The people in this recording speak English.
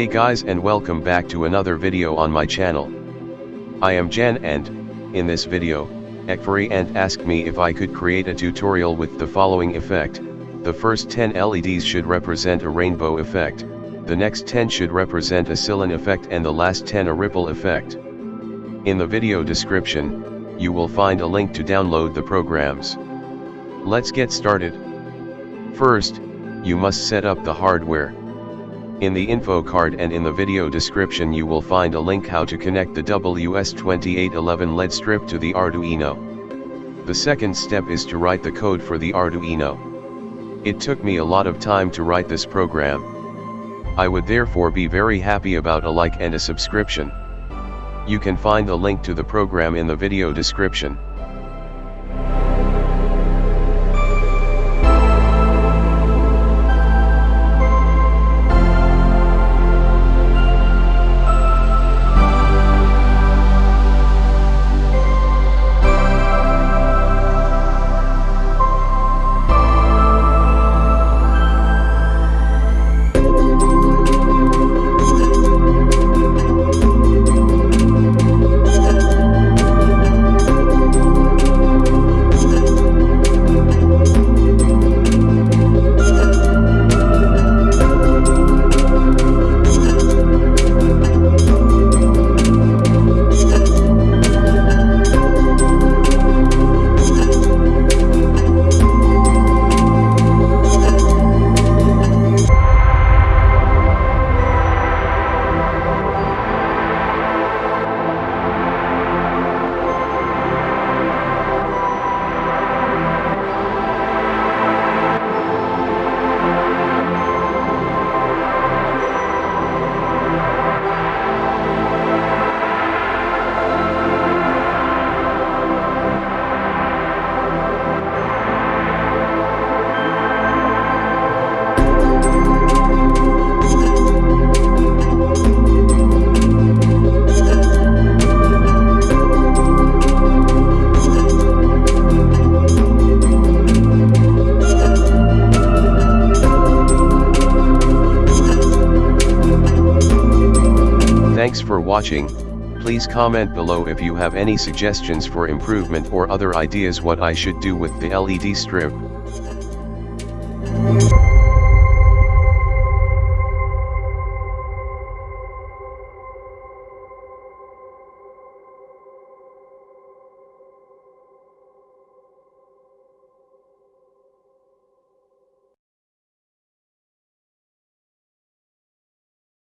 Hey guys and welcome back to another video on my channel. I am Jan and, in this video, Ekfari and asked me if I could create a tutorial with the following effect, the first 10 LEDs should represent a rainbow effect, the next 10 should represent a Cylon effect and the last 10 a ripple effect. In the video description, you will find a link to download the programs. Let's get started. First, you must set up the hardware. In the info card and in the video description you will find a link how to connect the WS2811 LED strip to the Arduino. The second step is to write the code for the Arduino. It took me a lot of time to write this program. I would therefore be very happy about a like and a subscription. You can find the link to the program in the video description. for watching, please comment below if you have any suggestions for improvement or other ideas what I should do with the LED strip.